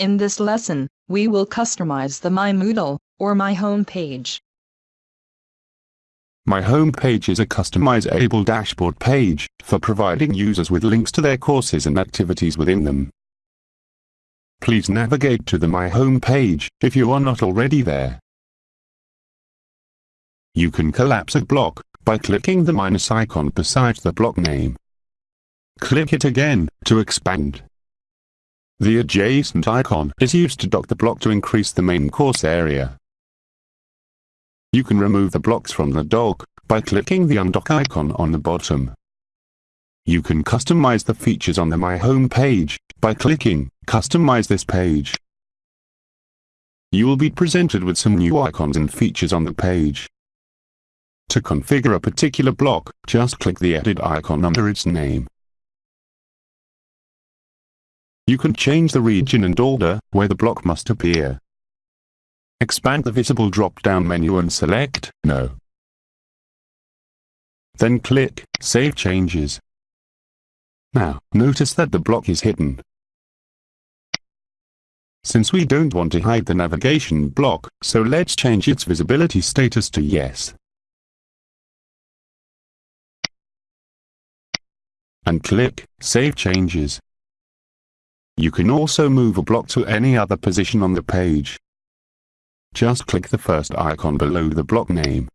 In this lesson, we will customize the My Moodle, or My Home page. My home page is a customizable dashboard page for providing users with links to their courses and activities within them. Please navigate to the My Home page if you are not already there. You can collapse a block by clicking the minus icon beside the block name. Click it again to expand. The adjacent icon is used to dock the block to increase the main course area. You can remove the blocks from the dock by clicking the undock icon on the bottom. You can customize the features on the My Home page by clicking Customize this page. You will be presented with some new icons and features on the page. To configure a particular block, just click the edit icon under its name. You can change the region and order where the block must appear. Expand the visible drop-down menu and select No. Then click Save Changes. Now, notice that the block is hidden. Since we don't want to hide the navigation block, so let's change its visibility status to Yes. And click Save Changes. You can also move a block to any other position on the page. Just click the first icon below the block name.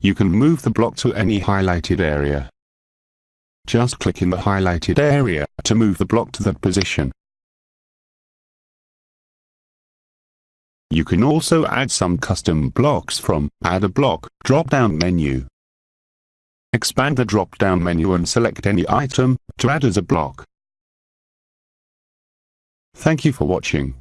You can move the block to any highlighted area. Just click in the highlighted area to move the block to that position. You can also add some custom blocks from Add a Block drop-down menu. Expand the drop-down menu and select any item to add as a block. Thank you for watching.